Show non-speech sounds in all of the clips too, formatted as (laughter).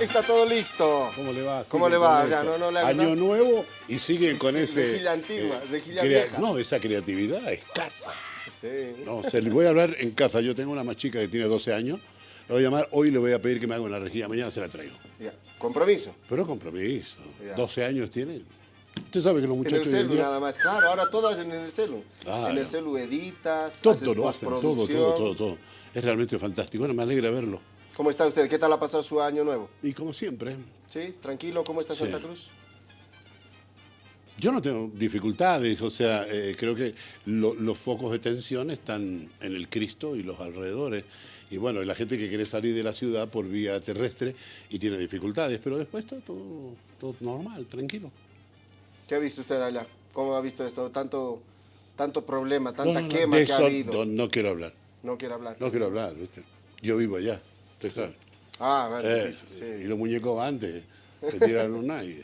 Está todo listo. ¿Cómo le va? ¿Cómo le va? no, Año nuevo y siguen con Sí, ese... eh, rejilla antigua, vieja. No, esa creatividad escasa. Sí. No, se le voy a hablar en casa. Yo tengo una más chica que tiene 12 años. La voy a llamar, hoy le voy a pedir que me haga una rejilla, mañana se la traigo. Ya. Compromiso. Pero compromiso. Ya. 12 años tiene. Usted sabe que los En el muchachos en celu día... nada más. Claro, ahora hacen en el celu. Claro. En el celu editas, haces Todo lo hacen, todo, todo, todo, todo. Es realmente fantástico. Bueno, me alegra verlo. ¿Cómo está usted? ¿Qué tal ha pasado su año nuevo? Y como siempre, ¿Sí? ¿Tranquilo? ¿Cómo está Sí. Santa Cruz? yo no tengo dificultades. O sea, eh, creo que lo- los focos de tensión están en el Cristo y los alrededores. Y bueno, la gente que quiere salir de la ciudad por vía terrestre y tiene dificultades. Pero después está todo, todo normal, tranquilo. ¿Qué ha visto usted allá? ¿Cómo ha visto esto? Tanto, tanto problema, tanta no, no, quema de que ha habido. no, quiero hablar. No quiere hablar. No quiero hablar, ¿viste? Yo vivo allá, usted sabe. Ah, bueno, Eh, sí. Y los muñecos antes te tiran una y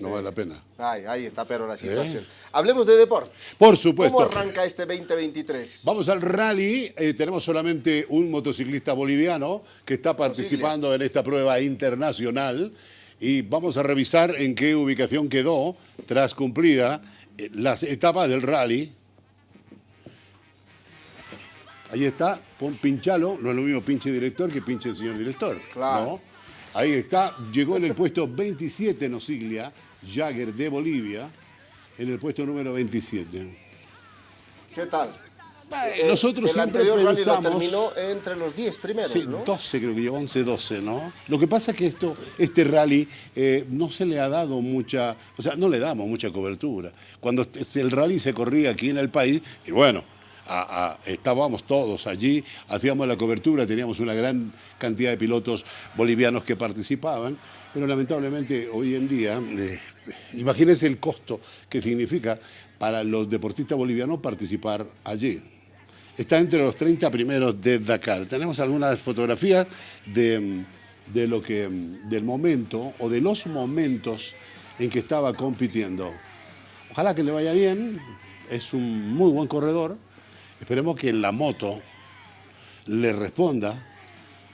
no vale la pena. Ay, ahí está, pero la situación. Hablemos de deporte. Por supuesto. ¿Cómo arranca este 2023? Vamos al rally. Eh, tenemos solamente un motociclista boliviano que está participando en esta prueba internacional. Y vamos a revisar en qué ubicación quedó tras cumplida eh, las etapas del rally. Ahí está, pon pinchalo, no es lo mismo pinche director que pinche señor director. Claro. ¿no? Ahí está, llegó en el puesto 27 Nosiglia, Jagger de Bolivia, en el puesto número 27. ¿Qué tal? Eh, Nosotros el siempre anterior rally pensamos... lo terminó entre los 10 primeros, Sí, ¿no? 12 creo que llegó, 11, 12, ¿no? Lo que pasa es que esto, este rally eh, no se le ha dado mucha, o sea, no le damos mucha cobertura. Cuando el rally se corría aquí en el país, y bueno, estábamos todos allí, hacíamos la cobertura, teníamos una gran cantidad de pilotos bolivianos que participaban, pero lamentablemente hoy en día, eh, imagínense el costo que significa para los deportistas bolivianos participar allí. Está entre los 30 primeros de Dakar. Tenemos algunas fotografías de, de lo que, del momento o de los momentos en que estaba compitiendo. Ojalá que le vaya bien. Es un muy buen corredor. Esperemos que la moto le responda.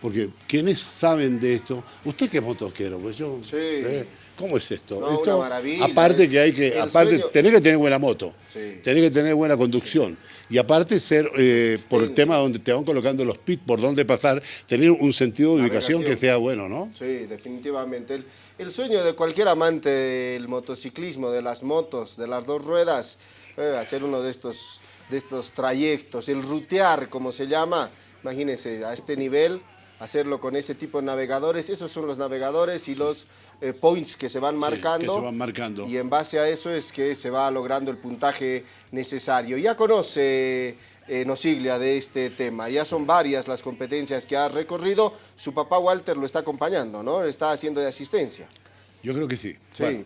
Porque quienes saben de esto, ¿usted qué motoquero? Pues yo, Sí. eh, ¿Cómo es esto? No, Esto, una maravilla, Aparte es que hay que, aparte, sueño. tenés que tener buena moto, Sí. tenés que tener buena conducción y aparte ser, eh, por el tema donde te van colocando los pits, por dónde pasar, tener un sentido de ubicación que sea bueno, ¿no? Sí, definitivamente. El, el sueño de cualquier amante del motociclismo, de las motos, de las dos ruedas, eh, hacer uno de estos, de estos trayectos, el rutear, como se llama, imagínense, a este nivel, hacerlo con ese tipo de navegadores, esos son los navegadores y los eh, points que se van marcando. que se van marcando. Y en base a eso es que se va logrando el puntaje necesario. Ya conoce eh, Nosiglia de este tema, ya son varias las competencias que ha recorrido. Su papá Walter lo está acompañando, ¿no? Está haciendo de asistencia. Yo creo que sí. Sí. Bueno,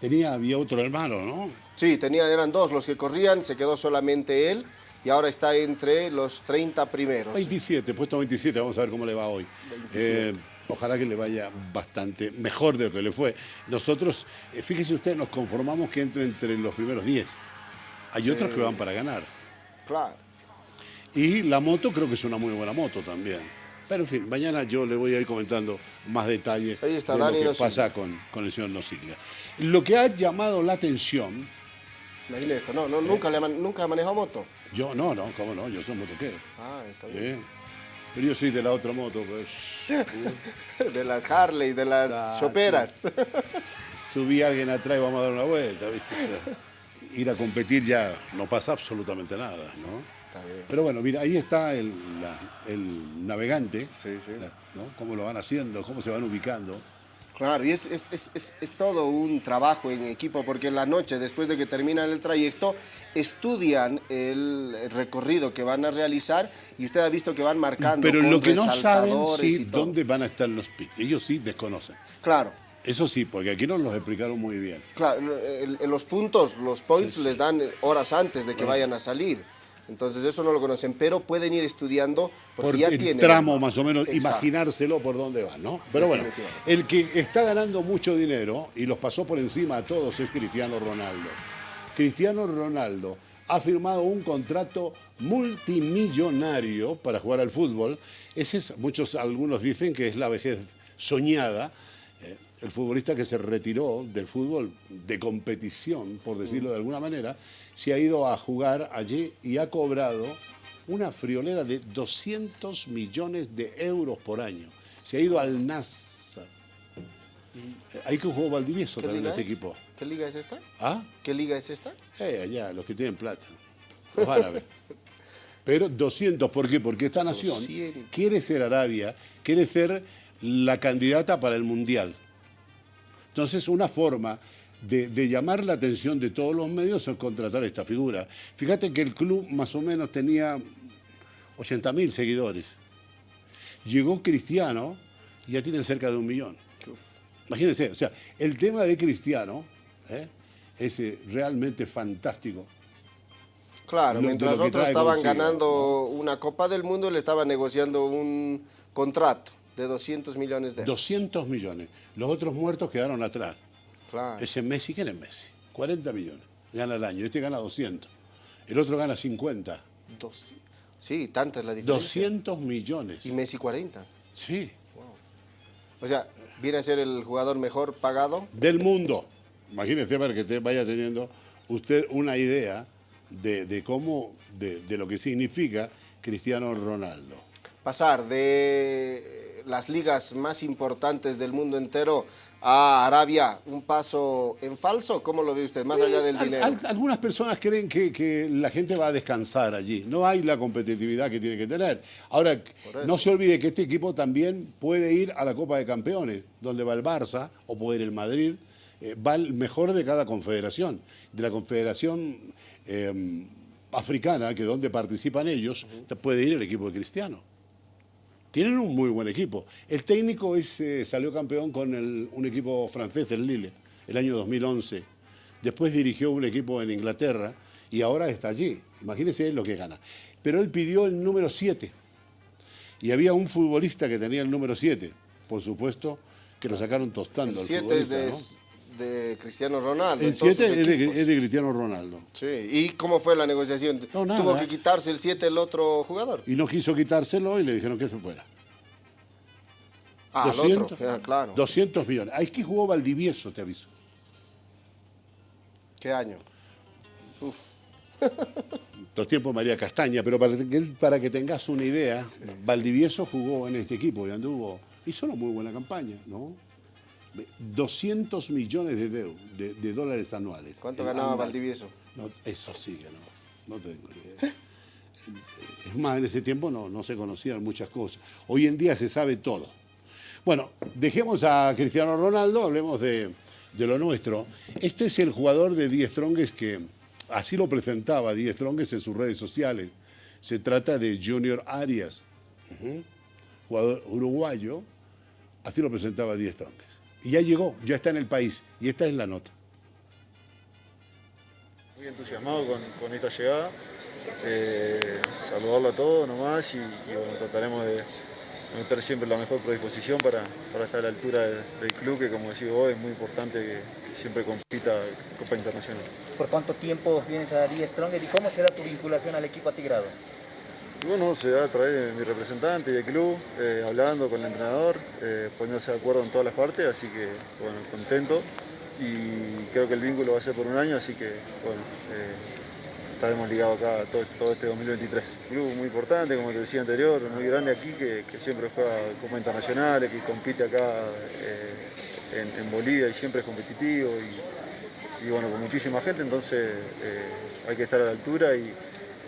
tenía, había otro hermano, ¿no? Sí, tenían, eran dos los que corrían, se quedó solamente él y ahora está entre los 30 primeros. 27, puesto 27, vamos a ver cómo le va hoy. 27. Eh, ojalá que le vaya bastante mejor de lo que le fue. Nosotros, eh, fíjese usted, nos conformamos que entre entre los primeros 10. Hay otros que van para ganar. Claro. Y la moto creo que es una muy buena moto también. Pero en fin, mañana yo le voy a ir comentando más detalles Ahí está de Dani lo que pasa con, con el señor Nociglia. Lo que ha llamado la atención, Imagínate esto, no, no, nunca, le nunca ha manejado moto. yo no, no, cómo no, yo soy motoquero. Ah, está bien. ¿eh? Pero yo soy de la otra moto, pues. (laughs) De las Harley, de las choperas. (laughs) subí a alguien atrás y vamos a dar una vuelta, ¿viste? O sea, ir a competir ya no pasa absolutamente nada, ¿no? Está bien. Pero bueno, mira, ahí está el, la- el navegante, Sí, sí. la- ¿no? Cómo lo van haciendo, cómo se van ubicando. Claro, y es, es, es, es, es todo un trabajo en equipo, porque en la noche, después de que terminan el trayecto, estudian el recorrido que van a realizar y usted ha visto que van marcando Pero lo que no saben sí dónde van a estar los pits. Ellos sí desconocen. Claro, Eso sí, porque aquí nos los explicaron muy bien. claro, el- el- los puntos, los points les dan horas antes de que vayan a salir. Entonces eso no lo conocen, pero pueden ir estudiando porque Por ya el tienen... tramo más o menos, Exacto. imaginárselo por dónde van, ¿no? Pero bueno, el que está ganando mucho dinero y los pasó por encima a todos es Cristiano Ronaldo. Cristiano Ronaldo ha firmado un contrato multimillonario para jugar al fútbol. Ese es, muchos, algunos dicen que es la vejez soñada. Eh, el futbolista que se retiró del fútbol de competición, por decirlo de alguna manera, se ha ido a jugar allí y ha cobrado una friolera de 200 millones de euros por año. Se ha ido al NASA. Hay que jugó Valdivieso también en este equipo. ¿Qué liga es esta? ¿Ah? ¿Qué liga es esta? Eh, allá, los que tienen plata. Los árabes. (laughs) Pero 200, ¿por qué? Porque esta nación quiere ser Arabia, quiere ser la candidata para el Mundial. Entonces, una forma de, llamar la atención de todos los medios es contratar esta figura. Fíjate que el club más o menos tenía 80.000 seguidores. Llegó Cristiano y ya tienen cerca de un millón. Imagínense, o sea, el tema de Cristiano ¿eh? es eh, realmente fantástico. Claro, mientras otros estaban ganando una Copa del Mundo, él estaba negociando un contrato de 200 millones de euros. 200 millones. Los otros muertos quedaron atrás. Ese Messi, ¿quién es Messi? 40 millones gana el año. Este gana 200. El otro gana 50. Dos. Sí, tanta es la diferencia. 200 millones. Y Messi 40. Sí. O sea, viene a ser el jugador mejor pagado. Del mundo. Imagínese para que vaya teniendo usted una idea de, cómo, de, de lo que significa Cristiano Ronaldo. Pasar de las ligas más importantes del mundo entero a Arabia un paso en falso? ¿Cómo lo ve usted, más allá del dinero? algunas personas creen que, la gente va a descansar allí. No hay la competitividad que tiene que tener. Ahora, no se olvide que este equipo también puede ir a la Copa de Campeones, donde va el Barça o puede ir el Madrid. Eh, va el mejor de cada confederación. De la confederación eh, africana, que donde participan ellos, puede ir el equipo de Cristiano. Tienen un muy buen equipo. El técnico eh, salió campeón con un equipo francés, el Lille, el año 2011. Después dirigió un equipo en Inglaterra y ahora está allí. Imagínense lo que gana. Pero él pidió el número 7. Y había un futbolista que tenía el número 7. Por supuesto que lo sacaron tostando. El 7 es de, Cristiano Ronaldo. El 7 es, de, Cristiano Ronaldo. Sí. ¿Y cómo fue la negociación? ¿Tuvo que quitarse el 7 el otro jugador? Y no quiso quitárselo y le dijeron que se fuera. Ah, 200, claro. 200 millones. Ahí es que jugó Valdivieso, te aviso. ¿Qué año? Uf. (laughs) Los tiempos María Castaña, pero para que, para que tengas una idea, Valdivieso jugó en este equipo y anduvo, hizo una muy buena campaña, ¿no? 200 millones de, de, dólares anuales. ¿Cuánto ganaba Valdivieso? No, eso sí que no, no tengo idea. Es más, en ese tiempo no, no se conocían muchas cosas. Hoy en día se sabe todo. Bueno, dejemos a Cristiano Ronaldo, hablemos de, lo nuestro. Este es el jugador de Die Strongest que así lo presentaba Die Strongest en sus redes sociales. Se trata de Junior Arias, jugador uruguayo, así lo presentaba Die Strongest. Y ya llegó, ya está en el país, y esta es la nota. Muy entusiasmado con, esta llegada, eh, saludarlo a todos nomás y bueno, trataremos de meter siempre la mejor predisposición para, estar a la altura del, club, que como decía vos, es muy importante que, siempre compita en Copa Internacional. ¿Por cuánto tiempo vienes a Die Stronger y cómo será tu vinculación al equipo atigrado? Bueno, se da a de mi representante y del club, hablando con el entrenador, eh, poniéndose de acuerdo en todas las partes, así que, bueno, contento y creo que el vínculo va a ser por un año, así que, bueno, eh, estaremos ligados acá todo, este 2023. Un club muy importante, como te decía anterior, muy grande aquí, que, siempre juega Copa Internacionales, que compite acá eh, en, Bolivia y siempre es competitivo y, bueno, con muchísima gente, entonces eh, hay que estar a la altura y,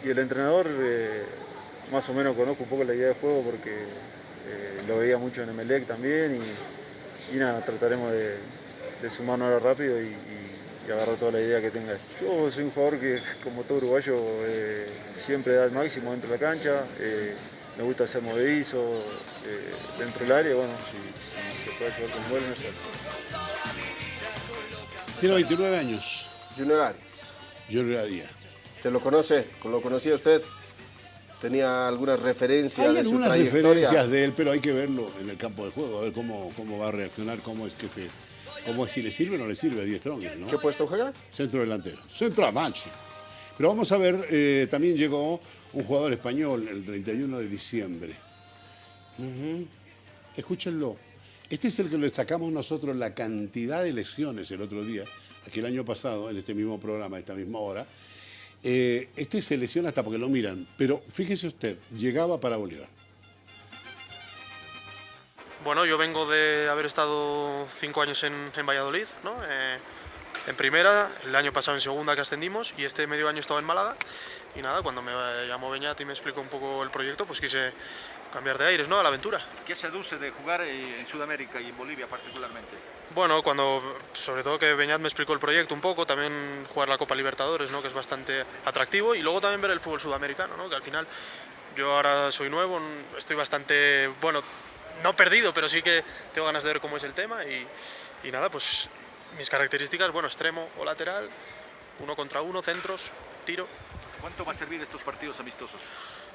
el entrenador más o menos conozco un poco la idea de juego porque lo veía mucho en Emelec también y, nada, trataremos de, sumarnos ahora rápido y y agarrar toda la idea que tenga. Yo soy un jugador que, como todo uruguayo, eh, siempre da el máximo dentro de la cancha. Eh, me gusta ser movedizo eh, dentro del área. Bueno, si, se puede jugar con vuelo, mejor. Tiene 29 años. Junior Arias. Junior Arias. ¿Se lo conoce? ¿Lo conocía usted? ¿Tenía algunas referencias hay de su trayectoria? referencias de él, pero hay que verlo en el campo de juego, a ver cómo, cómo va a reaccionar, cómo es que te como si le sirve o no le sirve a 10 Strong, ¿no? ¿Qué puesto juega? Centro delantero. Centro a mancha. Pero vamos a ver, eh, también llegó un jugador español el 31 de diciembre. Escúchenlo. Este es el que le sacamos nosotros la cantidad de lesiones el otro día, aquí el año pasado, en este mismo programa, a esta misma hora. Eh, este se lesiona hasta porque lo miran. Pero fíjese usted, llegaba para Bolívar. Bueno, yo vengo de haber estado cinco años en, Valladolid, ¿no? Eh, en primera, el año pasado en segunda que ascendimos y este medio año he estado en Málaga. Y nada, cuando me llamó Beñat y me explicó un poco el proyecto, pues quise cambiar de aires, ¿no? A la aventura. ¿Qué seduce de jugar en Sudamérica y en Bolivia particularmente? Bueno, cuando, sobre todo que Beñat me explicó el proyecto un poco, también jugar la Copa Libertadores, ¿no? Que es bastante atractivo y luego también ver el fútbol sudamericano, ¿no? Que al final yo ahora soy nuevo, estoy bastante, bueno, no perdido, pero sí que tengo ganas de ver cómo es el tema y, y nada, pues mis características, bueno, extremo o lateral, uno contra uno, centros, tiro. ¿Cuánto va a servir estos partidos amistosos?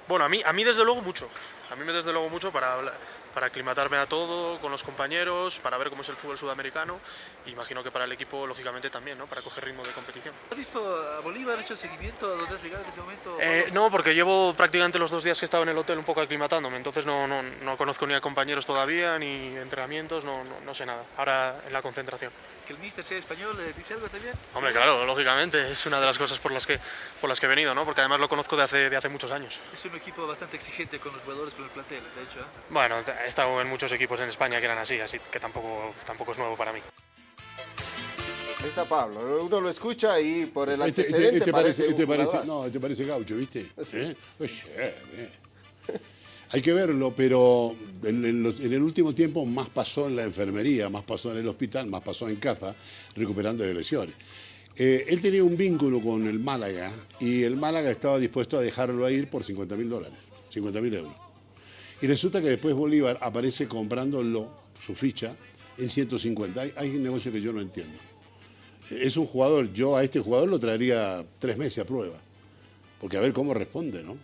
Bueno, a mí, a mí desde luego mucho. A mí desde luego mucho para, hablar- para aclimatarme a todo, con los compañeros, para ver cómo es el fútbol sudamericano. Imagino que para el equipo, lógicamente, también, ¿no? Para coger ritmo de competición. ¿Has visto a Bolívar? ¿Has hecho seguimiento a dónde has llegado en ese momento? Eh, no, porque llevo prácticamente los dos días que he estado en el hotel un poco aclimatándome, entonces no, no, no conozco ni a compañeros todavía, ni entrenamientos, no, no, no sé nada. Ahora en la concentración. ¿Que el míster sea español eh, dice algo también? Hombre, claro, lógicamente, es una de las cosas por las que, por las que he venido, ¿no? Porque además lo conozco de hace, de hace muchos años. Es un equipo bastante exigente con los jugadores, con el plantel, de hecho. ¿eh? Bueno, he estado en muchos equipos en España que eran así, así que tampoco, tampoco es nuevo para mí. Ahí está Pablo. Uno lo escucha y por el Este, este- antecedente este parece, parece, este un parece- jugadorazo. no, este parece gaucho, ¿viste? (laughs) Sí. ¿Eh? Pues, bien. Hay que verlo, pero en, en los- en el último tiempo más pasó en la enfermería, más pasó en el hospital, más pasó en casa, recuperando de lesiones. Eh, él tenía un vínculo con el Málaga y el Málaga estaba dispuesto a dejarlo ir por 50 mil dólares, 50 mil euros. Y resulta que después Bolívar aparece comprándolo, su ficha, en 150. Hay, hay un negocio que yo no entiendo. Es un jugador, yo a este jugador lo traería tres meses a prueba, porque a ver cómo responde, ¿no?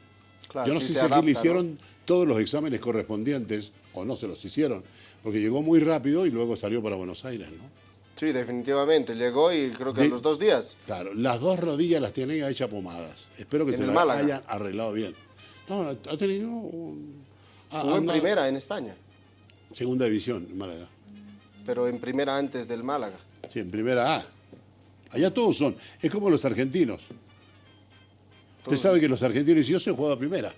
Claro, yo no sí sé si aquí le ¿no? hicieron todos los exámenes correspondientes o no se los hicieron, porque llegó muy rápido y luego salió para Buenos Aires, ¿no? Sí, definitivamente. Llegó y creo que a los dos días. Claro, las dos rodillas las tienen ya hechas pomadas. Espero que En se las hayan arreglado bien. No, ha tenido un- Jugó en primera en España, segunda división en Málaga. pero en primera antes del Málaga. Sí, en primera A. Allá todos son. Es como los argentinos. Usted sabe que los argentinos, yo soy jugado a primera,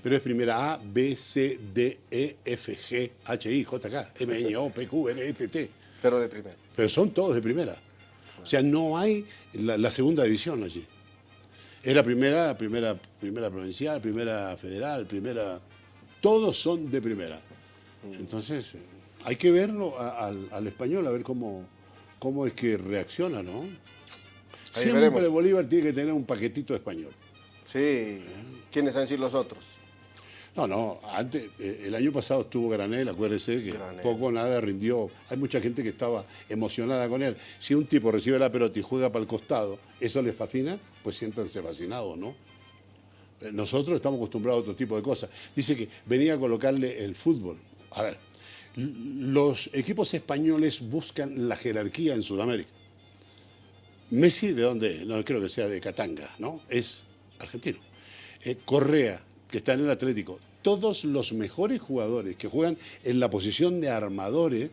pero es primera A, B, C, D, E, F, G, H, I, J, K, M, N, O, P, Q, R, S, T. Pero de primera. Pero son todos de primera. O sea, no hay la, la segunda división allí. Es la primera, primera, primera provincial, primera federal, primera. Todos son de primera. Entonces, eh, hay que verlo a- al, al español, a ver cómo, cómo es que reacciona, ¿no? Siempre veremos. Bolívar tiene que tener un paquetito español. Sí. ¿Quiénes han sido los otros? No, no, antes, eh, el año pasado estuvo Granel, acuérdese que Granel. poco o nada rindió. Hay mucha gente que estaba emocionada con él. Si un tipo recibe la pelota y juega para el costado, ¿eso les fascina? Pues siéntanse fascinados, ¿no? Eh, Nosotros estamos acostumbrados a otro tipo de cosas. Dice que venía a colocarle el fútbol. A ver, los equipos españoles buscan la jerarquía en Sudamérica. Messi, ¿de dónde? No creo que sea de Catanga, ¿no? Es argentino. Eh, Correa, que está en el Atlético. Todos los mejores jugadores que juegan en la posición de armadores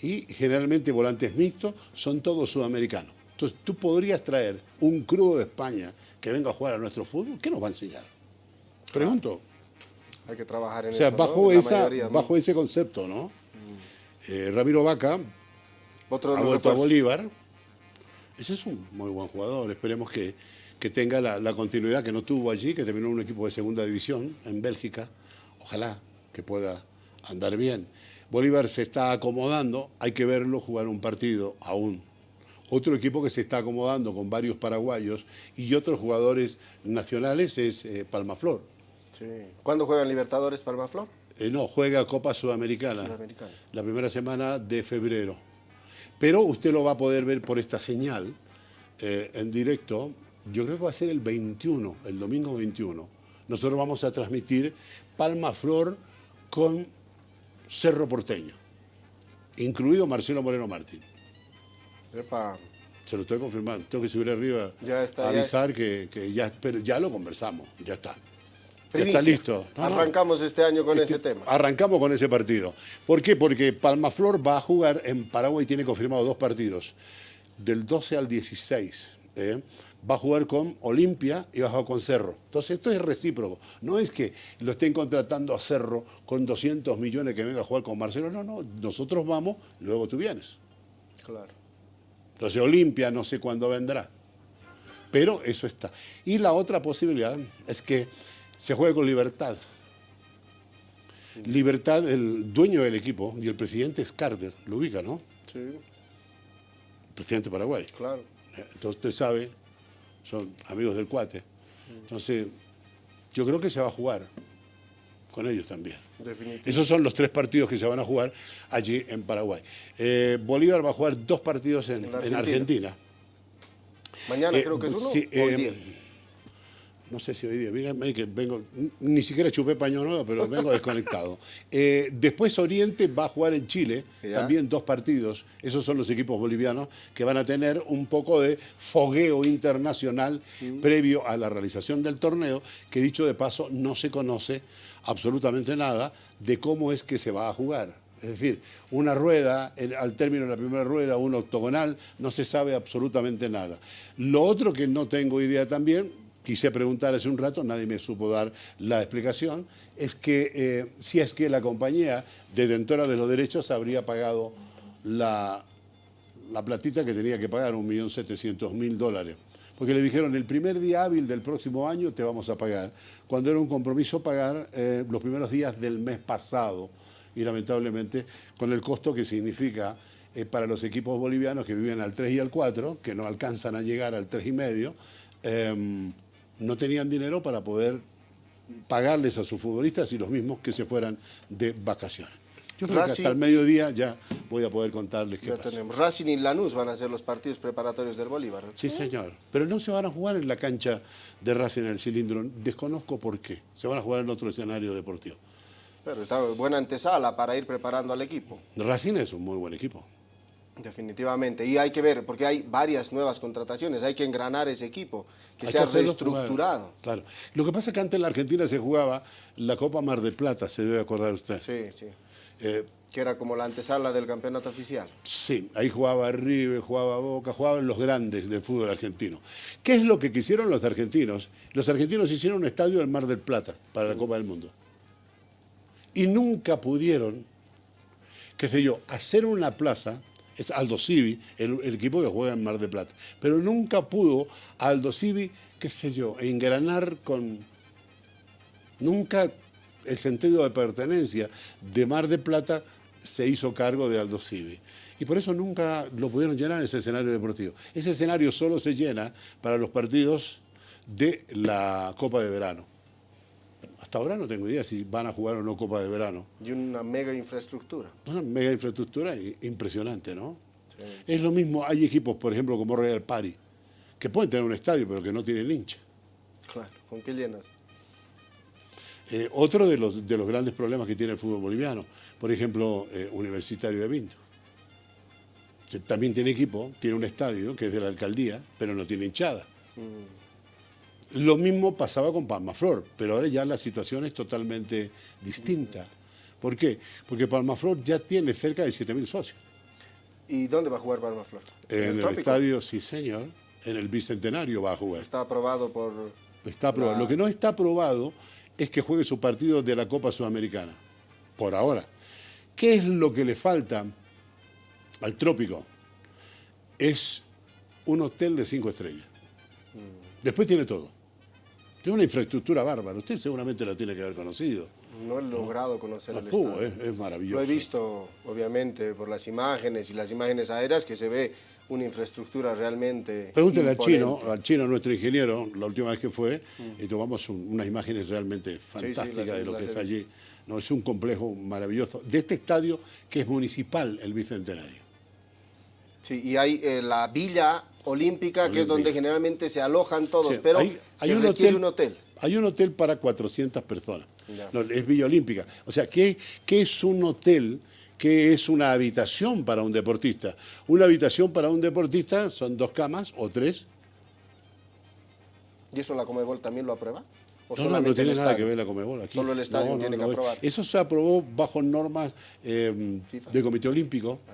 y generalmente volantes mixtos son todos sudamericanos. Entonces, tú podrías traer un crudo de España que venga a jugar a nuestro fútbol. ¿Qué nos va a enseñar? Pregunto. Hay que trabajar en O sea, eso, bajo, La esa, mayoría, ¿no? bajo ese concepto, ¿no? Eh, Ramiro Vaca Otro ha vuelto a. Bolívar. Ese es un muy buen jugador. Esperemos que, que tenga la, la continuidad que no tuvo allí, que terminó en un equipo de segunda división en Bélgica. Ojalá que pueda andar bien. Bolívar se está acomodando, hay que verlo jugar un partido aún. Otro equipo que se está acomodando con varios paraguayos y otros jugadores nacionales es eh, Palmaflor. Sí. ¿Cuándo juegan Libertadores Palmaflor? Eh, no, juega Copa Sudamericana. Sudamericana. La primera semana de febrero. Pero usted lo va a poder ver por esta señal eh, en directo. Yo creo que va a ser el 21, el domingo 21. Nosotros vamos a transmitir Palma Flor con Cerro Porteño, incluido Marcelo Moreno Martín. Epa. Se lo estoy confirmando. Tengo que subir arriba Ya está, a ya avisar que, que ya, pero ya lo conversamos, ya está. Ya está listo. No, no. Arrancamos este año con Es ese tema. Arrancamos con ese partido. ¿Por qué? Porque Palmaflor va a jugar en Paraguay, tiene confirmado dos partidos, del 12 al 16. ¿eh? Va a jugar con Olimpia y va a jugar con Cerro. Entonces esto es recíproco. No es que lo estén contratando a Cerro con 200 millones que venga a jugar con Marcelo. No, no. Nosotros vamos, luego tú vienes. Claro. Entonces Olimpia no sé cuándo vendrá. Pero eso está. Y la otra posibilidad es que se juegue con Libertad. Libertad, el dueño del equipo y el presidente es Carter, lo ubica, ¿no? Sí, El presidente de Paraguay. claro. Entonces usted sabe, son amigos del cuate. Entonces, yo creo que se va a jugar con ellos también. Esos son los tres partidos que se van a jugar allí en Paraguay. Eh, Bolívar va a jugar dos partidos en, En en Argentina. Argentina. Mañana Eh, creo que es uno sí, o el. No sé si hoy día, mira, me- que vengo, ni siquiera chupé paño nuevo, pero vengo desconectado. (laughs) Eh, después Oriente va a jugar en Chile, Ya. también dos partidos. Esos son los equipos bolivianos que van a tener un poco de fogueo internacional Mm. previo a la realización del torneo, que dicho de paso no se conoce absolutamente nada de cómo es que se va a jugar. Es decir, una rueda, el- al término de la primera rueda, un octogonal, no se sabe absolutamente nada. Lo otro que no tengo idea también, quise preguntar hace un rato, nadie me supo dar la explicación, es que eh, si es que la compañía detentora de los derechos habría pagado la, la platita que tenía que pagar, 1.700.000 dólares. Porque le dijeron, el primer día hábil del próximo año te vamos a pagar, cuando era un compromiso pagar eh, los primeros días del mes pasado. Y lamentablemente, con el costo que significa eh, para los equipos bolivianos que viven al 3 y al 4, que no alcanzan a llegar al 3 y medio, eh, no tenían dinero para poder pagarles a sus futbolistas y los mismos que se fueran de vacaciones. Yo creo que Racing- hasta el mediodía ya voy a poder contarles qué pasa. tenemos. Racing y Lanús van a ser los partidos preparatorios del Bolívar. Sí, señor. Pero no se van a jugar en la cancha de Racing en el cilindro. Desconozco por qué. Se van a jugar en otro escenario deportivo. Pero está buena antesala para ir preparando al equipo. Racing es un muy buen equipo. Definitivamente. Y hay que ver, porque hay varias nuevas contrataciones. Hay que engranar ese equipo, que Hay sea reestructurado. jugar. Claro. Lo que pasa es que antes en la Argentina se jugaba la Copa Mar del Plata, se debe acordar usted. Sí, sí. Eh, Que era como la antesala del campeonato oficial. Sí, ahí jugaba River, jugaba Boca, jugaban los grandes del fútbol argentino. ¿Qué es lo que quisieron los argentinos? Los argentinos hicieron un estadio en Mar del Plata para la Copa del Mundo. Y nunca pudieron, qué sé yo, hacer una plaza, es Aldo Civi, el, equipo que juega en Mar del Plata, pero nunca pudo Aldo Civi, qué sé yo, engranar con... Nunca el sentido de pertenencia de Mar del Plata se hizo cargo de Aldo Civi. Y por eso nunca lo pudieron llenar en ese escenario deportivo. Ese escenario solo se llena para los partidos de la Copa de Verano. Hasta ahora no tengo idea si van a jugar o no Copa de Verano. Y una mega infraestructura. Una mega infraestructura impresionante, ¿no? Es lo mismo, hay equipos, por ejemplo, como Real Pari, que pueden tener un estadio, pero que no tienen hincha. Claro. ¿Con qué llenas? Eh, otro de los, de los grandes problemas que tiene el fútbol boliviano, por ejemplo, eh, Universitario de Vinto. que También tiene equipo, tiene un estadio que es de la alcaldía, pero no tiene hinchada. Lo mismo pasaba con Palmaflor, pero ahora ya la situación es totalmente distinta. ¿Por qué? Porque Palmaflor ya tiene cerca de 7.000 socios. ¿Y dónde va a jugar Palmaflor? En el estadio, sí señor, en el Bicentenario va a jugar. Está aprobado por... Está aprobado. La- Lo que no está aprobado es que juegue su partido de la Copa Sudamericana. Por ahora. ¿Qué es lo que le falta al trópico? Es un hotel de cinco estrellas. Después tiene todo. Tiene una infraestructura bárbara. Usted seguramente la tiene que haber conocido. No he logrado conocer el Uh, estadio. es, es maravilloso. Lo he visto, obviamente, por las imágenes y las imágenes aéreas, que se ve una infraestructura realmente Pregúntele al chino, al chino, nuestro ingeniero, la última vez que fue, y tomamos un- unas imágenes realmente fantásticas las- de lo que está allí. No, es un complejo maravilloso. De este estadio que es municipal, el Bicentenario. Sí, y hay eh, la Villa Olímpica, que es donde generalmente se alojan todos, Sí, pero hay- hay se un hotel- un hotel. Hay un hotel para 400 personas. No, es Villa Olímpica. O sea, ¿qué, qué es un hotel qué es una habitación para un deportista. Una habitación para un deportista son dos camas o tres. ¿Y eso la Comebol también lo aprueba? ¿O No, no, tiene nada que ver la Comebol aquí. Solo el estadio No, no, tiene que aprobar. Eso se aprobó bajo normas eh, de Comité Olímpico. Ah,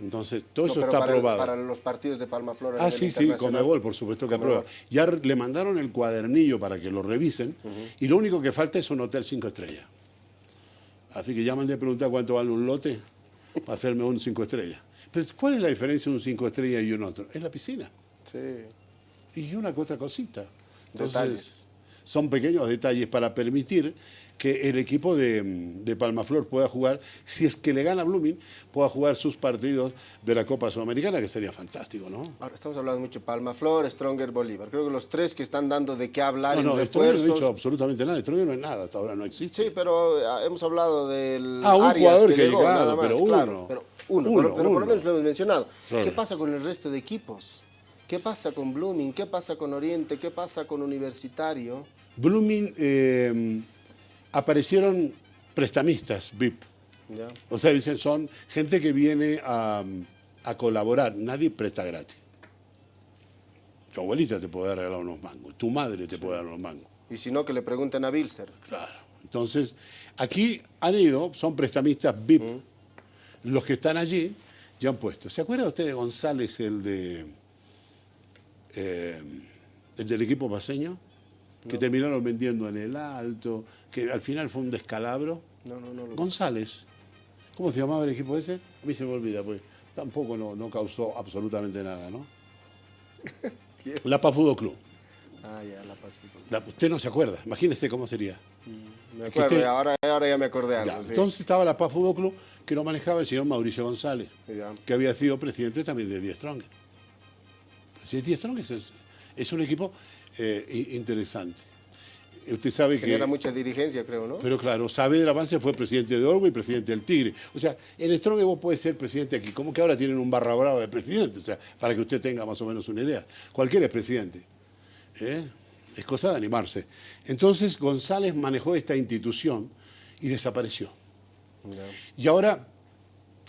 Entonces, todo No, eso está para el- aprobado. para los partidos de Palmaflor. a Ah, sí, sí. Comebol, por supuesto que aprueba. Ya le mandaron el cuadernillo para que lo revisen y lo único que falta es un hotel cinco estrellas. Así que ya mandé a preguntar cuánto vale un lote para hacerme un cinco estrellas. Pero ¿cuál es la diferencia de un cinco estrellas y un otro? Es la piscina. Sí. Y una otra cosita. Entonces, Detalles. son pequeños detalles para permitir que el equipo de, de Palmaflor pueda jugar, si es que le gana Blooming, pueda jugar sus partidos de la Copa Sudamericana, que sería fantástico, ¿no? Ahora estamos hablando mucho de Palmaflor, Stronger, Bolívar. Creo que los tres que están dando de qué hablar No, en no, Stronger no ha refuerzos. dicho absolutamente nada. Stronger no es nada, hasta ahora no existe. Sí, pero ah, hemos hablado del Ah, un Arias jugador que llegó, llegado, nada más, pero claro, uno. pero uno, Uno, pero, pero por lo menos lo hemos mencionado. Claro. ¿Qué pasa con el resto de equipos? ¿Qué pasa con Blooming? ¿Qué pasa con Oriente? ¿Qué pasa con Universitario? Blooming eh, aparecieron prestamistas, VIP. O sea, dicen, son gente que viene a, a colaborar. Nadie presta gratis. Tu abuelita te puede regalar unos mangos, tu madre te puede dar unos mangos. Y si no, que le pregunten a Bilster. Claro. Entonces, aquí han ido, son prestamistas VIP. Los que están allí ya han puesto. ¿Se acuerda usted de González, el de eh, el del equipo paseño? Que terminaron vendiendo en el alto, que al final fue un descalabro. No, no, no. González. ¿Cómo se llamaba el equipo ese? A mí se me olvida, pues. Tampoco no, no causó absolutamente nada, ¿no? (laughs) La PA Fútbol Club. Ah, ya, la pasito. La- usted no se acuerda. Imagínese cómo sería. Me Es que acuerdo, usted- ahora, ahora ya me acordé algo. Ya, sí. Entonces estaba la Paz Fútbol Club que lo manejaba el señor Mauricio González, Ya. que había sido presidente también de Die Strong. Así es, Die Strong es, es un equipo eh, interesante. Usted sabe que... Genera mucha dirigencia, creo, ¿no? Pero claro, sabe del avance, fue presidente de Orwell y presidente del Tigre. O sea, en Strong vos podés ser presidente aquí. Como que ahora tienen un barra brava de presidente? O sea, para que usted tenga más o menos una idea. Cualquiera es presidente. ¿eh? Es cosa de animarse. Entonces González manejó esta institución y desapareció. Y ahora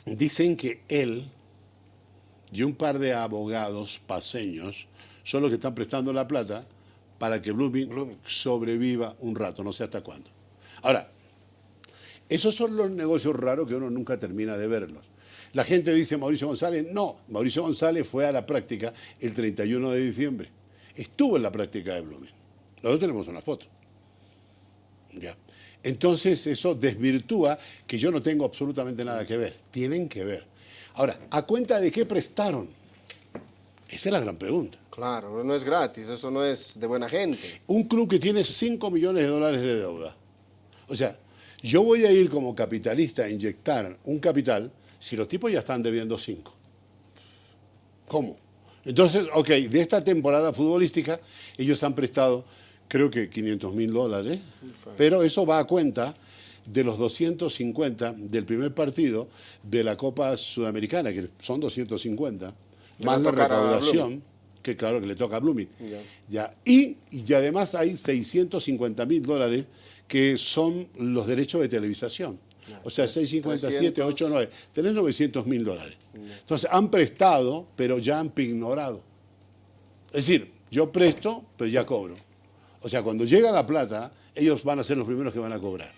dicen que él y un par de abogados paseños son los que están prestando la plata para que Blooming, Blooming. sobreviva un rato, no sé hasta cuándo. Ahora, esos son los negocios raros que uno nunca termina de verlos. La gente dice Mauricio González, no, Mauricio González fue a la práctica el 31 de diciembre. Estuvo en la práctica de Blooming. Nosotros tenemos una foto. Ya. Entonces eso desvirtúa que yo no tengo absolutamente nada que ver. Tienen que ver. Ahora, ¿a cuenta de qué prestaron? Esa es la gran pregunta. Claro, no es gratis, eso no es de buena gente. Un club que tiene 5 millones de dólares de deuda. O sea, yo voy a ir como capitalista a inyectar un capital si los tipos ya están debiendo 5. ¿Cómo? Entonces, ok, de esta temporada futbolística, ellos han prestado, creo que 500 mil dólares, pero eso va a cuenta de los 250 del primer partido de la Copa Sudamericana, que son 250, Que más la recaudación, que claro que le toca a Blooming. Ya. Ya. Y, y además hay 650 mil dólares que son los derechos de televisación. O sea, 657, 300. 8, 9. Tenés 900 mil dólares. Entonces, han prestado, pero ya han pignorado. Es decir, yo presto, pero ya cobro. O sea, cuando llega la plata, ellos van a ser los primeros que van a cobrar.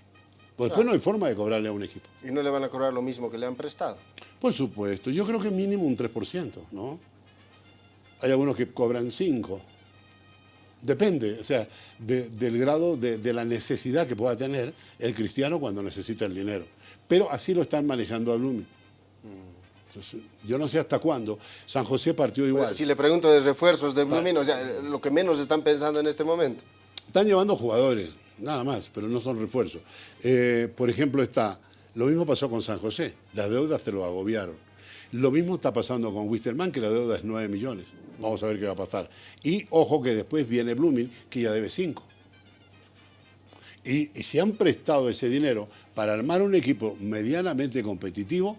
Pues después no hay forma de cobrarle a un equipo. Y no le van a cobrar lo mismo que le han prestado. Por supuesto, yo creo que mínimo un 3%, ¿no? Hay algunos que cobran 5. Depende, o sea, de- del grado de, de la necesidad que pueda tener el cristiano cuando necesita el dinero. Pero así lo están manejando a. Entonces, yo no sé hasta cuándo. San José partió igual. Si le pregunto de refuerzos de Blooming, o sea, lo que menos están pensando en este momento. Están llevando jugadores, nada más, pero no son refuerzos. Eh, por ejemplo, está, lo mismo pasó con San José, las deudas se lo agobiaron. Lo mismo está pasando con Wisterman, que la deuda es 9 millones. Vamos a ver qué va a pasar. Y ojo que después viene Blooming, que ya debe 5. Y, y si han prestado ese dinero para armar un equipo medianamente competitivo,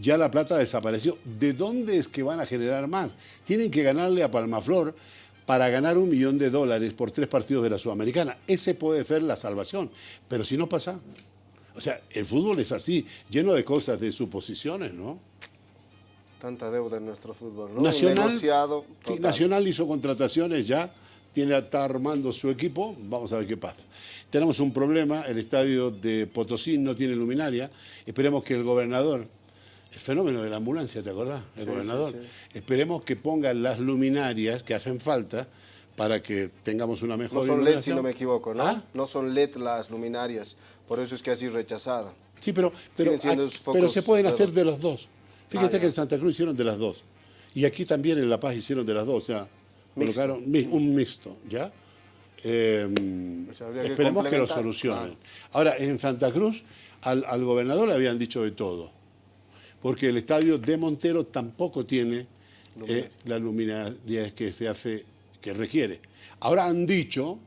ya la plata desapareció. ¿De dónde es que van a generar más? Tienen que ganarle a Palmaflor para ganar un millón de dólares por tres partidos de la Sudamericana. Ese puede ser la salvación. Pero si no pasa, O sea, el fútbol es así, lleno de cosas, de suposiciones, ¿no? Tanta deuda en nuestro fútbol, ¿no? Nacional, Negociado, sí, total. Nacional hizo contrataciones ya, tiene, está armando su equipo, vamos a ver qué pasa. Tenemos un problema, el estadio de Potosí no tiene luminaria, esperemos que el gobernador, el fenómeno de la ambulancia, ¿te acordás? El Sí, gobernador, sí, esperemos que pongan las luminarias que hacen falta para que tengamos una mejor No son LED, si no me equivoco, ¿no? ¿Ah? No son LED las luminarias, por eso es que así rechazada. Sí, pero, pero, se pueden de hacer de los dos. Fíjate Ah, que ya. en Santa Cruz hicieron de las dos. Y aquí también en La Paz hicieron de las dos. O sea, Mixto. colocaron un mixto, ¿ya? Eh, O sea, habría que esperemos que lo solucionen. Ahora, en Santa Cruz, al, al gobernador le habían dicho de todo. Porque el estadio de Montero tampoco tiene eh, la luminaria que se hace, que requiere. Ahora han dicho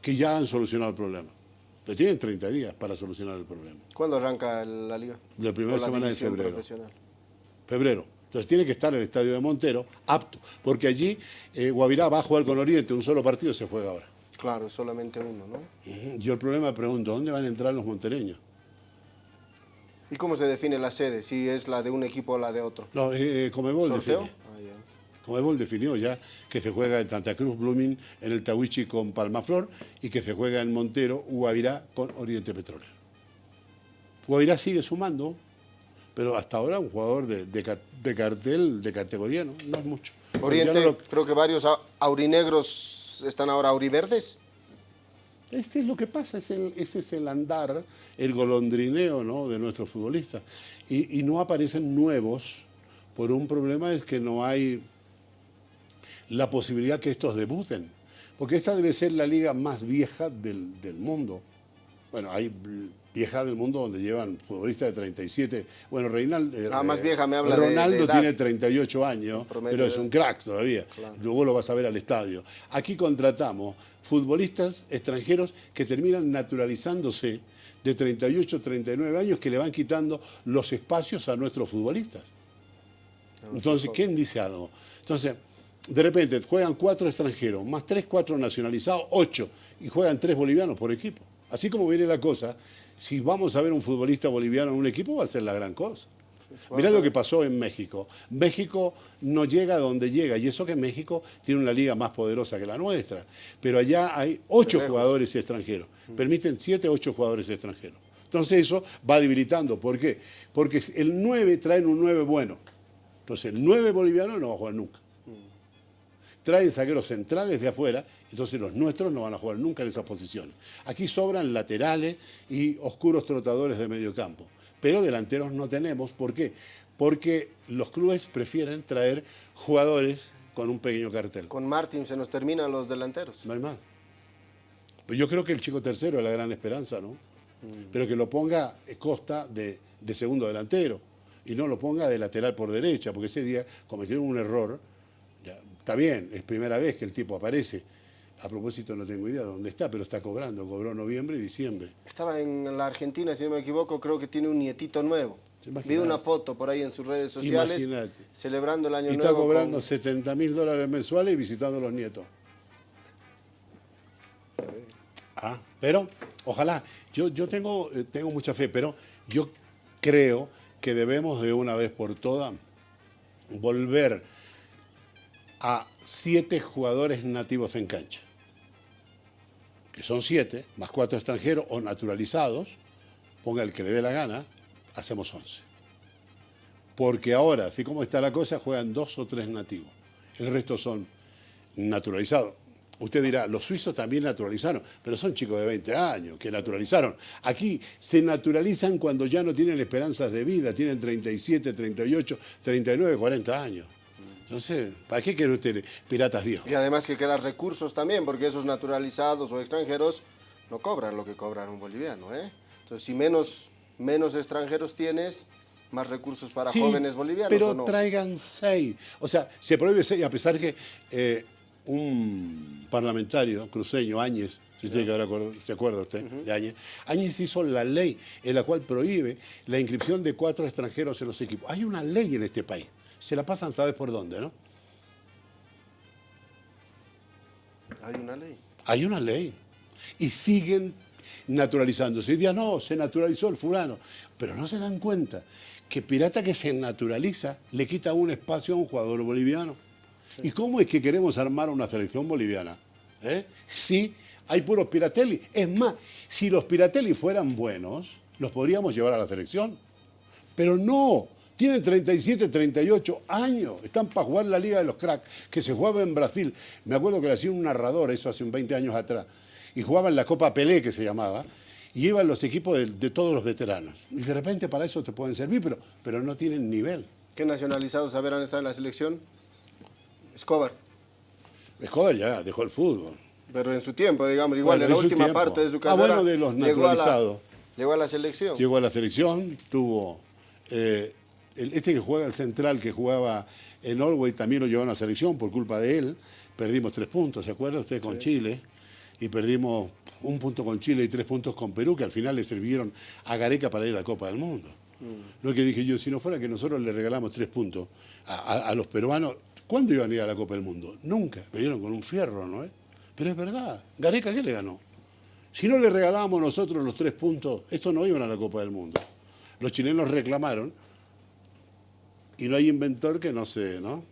que ya han solucionado el problema. Le tienen 30 días para solucionar el problema. ¿Cuándo arranca la liga? La primera semana de febrero. Febrero. Entonces tiene que estar el estadio de Montero apto, porque allí eh, Guavirá va a jugar con Oriente, un solo partido se juega ahora. Claro, solamente uno, ¿no? Yo el problema pregunto, ¿dónde van a entrar los montereños? ¿Y cómo se define la sede? Si es la de un equipo o la de otro. No, eh, Comebol ¿Sorteo? Ah. Comebol definió ya que se juega en Santa Cruz, Blooming, en el Tawichi con Palmaflor y que se juega en Montero, Guavirá con Oriente Petrolero. Guavirá sigue sumando, pero hasta ahora un jugador de, de ca- de cartel, de categoría, no, no es mucho. Oriente, ya no lo- creo que varios au- aurinegros están ahora auriverdes. Este es lo que pasa, es ese es el andar, el golondrineo ¿no? de nuestros futbolistas. Y, no aparecen nuevos por un problema es que no hay la posibilidad que estos debuten. Porque esta debe ser la liga más vieja del, mundo. Bueno, hay vieja del mundo donde llevan futbolistas de 37. Bueno, Reinaldo. eh, Ah, más eh, vieja me habla de- de Ronaldo tiene 38 años, pero es un crack todavía. Luego lo vas a ver al estadio. Aquí contratamos futbolistas extranjeros que terminan naturalizándose de 38, 39 años que le van quitando los espacios a nuestros futbolistas. Entonces, ¿quién dice algo? Entonces, de repente juegan cuatro extranjeros, más tres, cuatro nacionalizados, ocho, y juegan tres bolivianos por equipo. Así como viene la cosa, si vamos a ver un futbolista boliviano en un equipo, va a ser la gran cosa. Mirá lo que pasó en México. México no llega a donde llega, y eso que México tiene una liga más poderosa que la nuestra. Pero allá hay ocho jugadores extranjeros. Permiten siete, ocho jugadores extranjeros. Entonces eso va debilitando. ¿Por qué? Porque el 9 traen un 9 bueno. Entonces el 9 boliviano no va a jugar nunca. Traen zagueros centrales de afuera, entonces los nuestros no van a jugar nunca en esas posiciones. Aquí sobran laterales y oscuros trotadores de medio campo, pero delanteros no tenemos. ¿Por qué? Porque los clubes prefieren traer jugadores con un pequeño cartel. Con Martín se nos terminan los delanteros. No hay más. Pues yo creo que el chico tercero es la gran esperanza, ¿no? Pero que lo ponga Costa de, de segundo delantero y no lo ponga de lateral por derecha, porque ese día cometieron un error. Está bien, es primera vez que el tipo aparece. A propósito, no tengo idea de dónde está, pero está cobrando. Cobró noviembre y diciembre. Estaba en la Argentina, si no me equivoco, creo que tiene un nietito nuevo. Vi una foto por ahí en sus redes sociales celebrando el año Y está nuevo. cobrando con- 70 mil dólares mensuales y visitando a los nietos. Ah, pero ojalá, yo, yo tengo, eh, tengo mucha fe, pero yo creo que debemos de una vez por todas volver a siete jugadores nativos en cancha, que son siete, más cuatro extranjeros o naturalizados, ponga el que le dé la gana, hacemos once. Porque ahora, así como está la cosa, juegan dos o tres nativos. El resto son naturalizados. Usted dirá, los suizos también naturalizaron, pero son chicos de 20 años que naturalizaron. Aquí se naturalizan cuando ya no tienen esperanzas de vida, tienen 37, 38, 39, 40 años. Entonces, ¿para qué quiere usted piratas viejos? Y además que quedan recursos también, porque esos naturalizados o extranjeros no cobran lo que cobran un boliviano. ¿eh? Entonces, si menos, menos extranjeros tienes, más recursos para Sí, jóvenes bolivianos. Pero ¿o no? traigan seis. O sea, se prohíbe seis, a pesar que eh, un parlamentario cruceño, Áñez, si usted acuerda- se acuerda usted de Áñez, Áñez hizo la ley en la cual prohíbe la inscripción de cuatro extranjeros en los equipos. Hay una ley en este país. Se la pasan, ¿sabes por dónde, no? Hay una ley. Hay una ley. Y siguen naturalizándose. Y día no, se naturalizó el fulano. Pero no se dan cuenta que pirata que se naturaliza le quita un espacio a un jugador boliviano. ¿Y cómo es que queremos armar una selección boliviana? ¿Eh? Si hay puros piratelli. Es más, si los piratelli fueran buenos, los podríamos llevar a la selección. Pero no, tienen 37, 38 años. Están para jugar la Liga de los Cracks, que se jugaba en Brasil. Me acuerdo que le hacía un narrador, eso hace un 20 años atrás. Y jugaban la Copa Pelé, que se llamaba. Y iban los equipos de, de todos los veteranos. Y de repente para eso te pueden servir, pero, pero no tienen nivel. ¿Qué nacionalizados habrán estado en la selección? Escobar. Escobar ya dejó el fútbol. Pero en su tiempo, digamos, igual Bueno, en la última tiempo. parte de su Ah, carrera. bueno, de los llegó a la- naturalizados. Llegó a la selección. Llegó a la selección, tuvo... eh, este que juega el central, que jugaba en Norway, también lo llevó a la selección por culpa de él. Perdimos tres puntos, ¿se acuerda usted? Con Chile. Y perdimos un punto con Chile y tres puntos con Perú, que al final le sirvieron a Gareca para ir a la Copa del Mundo. Mm. Lo que dije yo, si no fuera que nosotros le regalamos tres puntos a, a- a los peruanos, ¿cuándo iban a ir a la Copa del Mundo? Nunca. Me dieron con un fierro, ¿no es? Pero es verdad. Gareca, ¿qué le ganó? Si no le regalábamos nosotros los tres puntos, estos no iban a la Copa del Mundo. Los chilenos reclamaron y no hay inventor que no se, ¿no?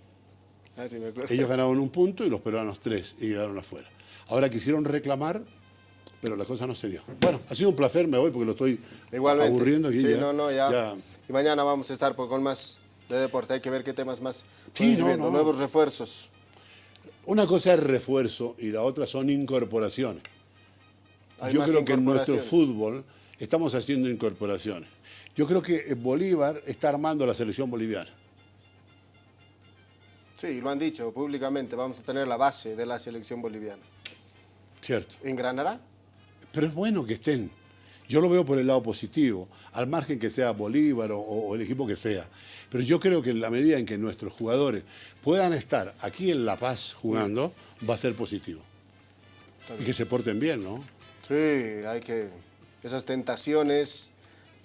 Ah, sí, me acuerdo. Ellos ganaron un punto y los peruanos tres y quedaron afuera. Ahora quisieron reclamar, pero la cosa no se dio. Bueno, ha sido un placer, me voy porque lo estoy Igualmente. aburriendo aquí Sí, ya. no, no, ya. ya. Y mañana vamos a estar por, con más de deporte. Hay que ver qué temas más. Sí, no. Nuevos refuerzos. Una cosa es refuerzo y la otra son incorporaciones. Hay Yo creo que en nuestro fútbol estamos haciendo incorporaciones. Yo creo que Bolívar está armando la selección boliviana. Sí, lo han dicho públicamente. Vamos a tener la base de la selección boliviana. ¿Cierto? ¿Engranará? Pero es bueno que estén. Yo lo veo por el lado positivo, al margen que sea Bolívar o, o el equipo que sea. Pero yo creo que en la medida en que nuestros jugadores puedan estar aquí en La Paz jugando, va a ser positivo. Y que se porten bien, ¿no? Sí, hay que. Esas tentaciones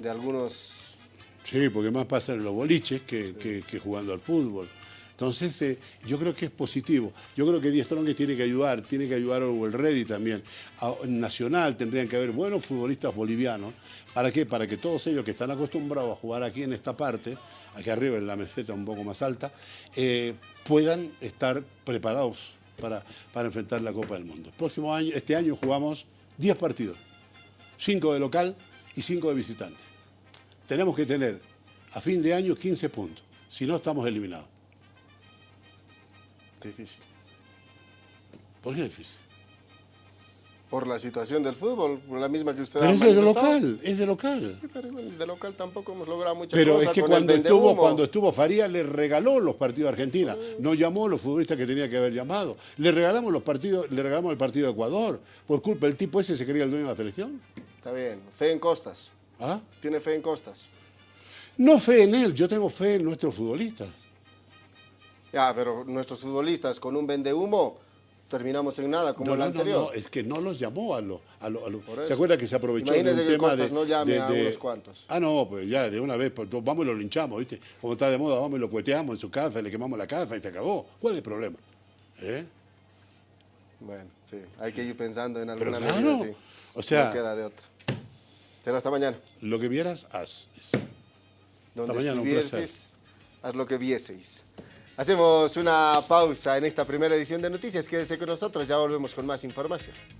de algunos. Sí, porque más pasa en los boliches que, que- que jugando al fútbol. Entonces, eh, yo creo que es positivo. Yo creo que Díaz Tronque tiene que ayudar, tiene que ayudar a el Ready también. A- en Nacional tendrían que haber buenos futbolistas bolivianos. ¿Para qué? Para que todos ellos que están acostumbrados a jugar aquí en esta parte, aquí arriba en la meseta un poco más alta, eh, puedan estar preparados para, para enfrentar la Copa del Mundo. Próximo año, este año jugamos 10 partidos, 5 de local y 5 de visitante. Tenemos que tener a fin de año 15 puntos, si no estamos eliminados. Difícil. ¿Por qué difícil? Por la situación del fútbol, por la misma que usted Pero ha es de local, es de local. Sí, pero de local tampoco hemos logrado muchas Pero cosas es que cuando estuvo, cuando estuvo Faría le regaló los partidos a Argentina, no llamó a los futbolistas que tenía que haber llamado. Le regalamos los partidos, le regalamos el partido de Ecuador. Por culpa del tipo ese se creía el dueño de la selección. Está bien. Fe en Costas. ¿Ah? Tiene fe en Costas. No fe en él, yo tengo fe en nuestros futbolistas. Ya, pero nuestros futbolistas con un vendehumo terminamos en nada como no, el no, no, anterior. no, es que no los llamó a los... A lo- a lo- Por eso. ¿Se acuerda que se aprovechó Imagínese de un que tema Costas de, no llame de- a unos cuantos. Ah, no, pues ya de una vez, pues, vamos y lo linchamos, ¿viste? Como está de moda, vamos y lo cueteamos en su casa, le quemamos la casa y te acabó. ¿Cuál es el problema? ¿Eh? Bueno, sí, hay que ir pensando en Pero alguna claro, medida, sí. o sea- No queda de otra. Será hasta mañana. Lo que vieras, haz. Donde mañana, un placer. estuvieses, haz lo que vieseis. Hacemos una pausa en esta primera edición de noticias. Quédese con nosotros, ya volvemos con más información.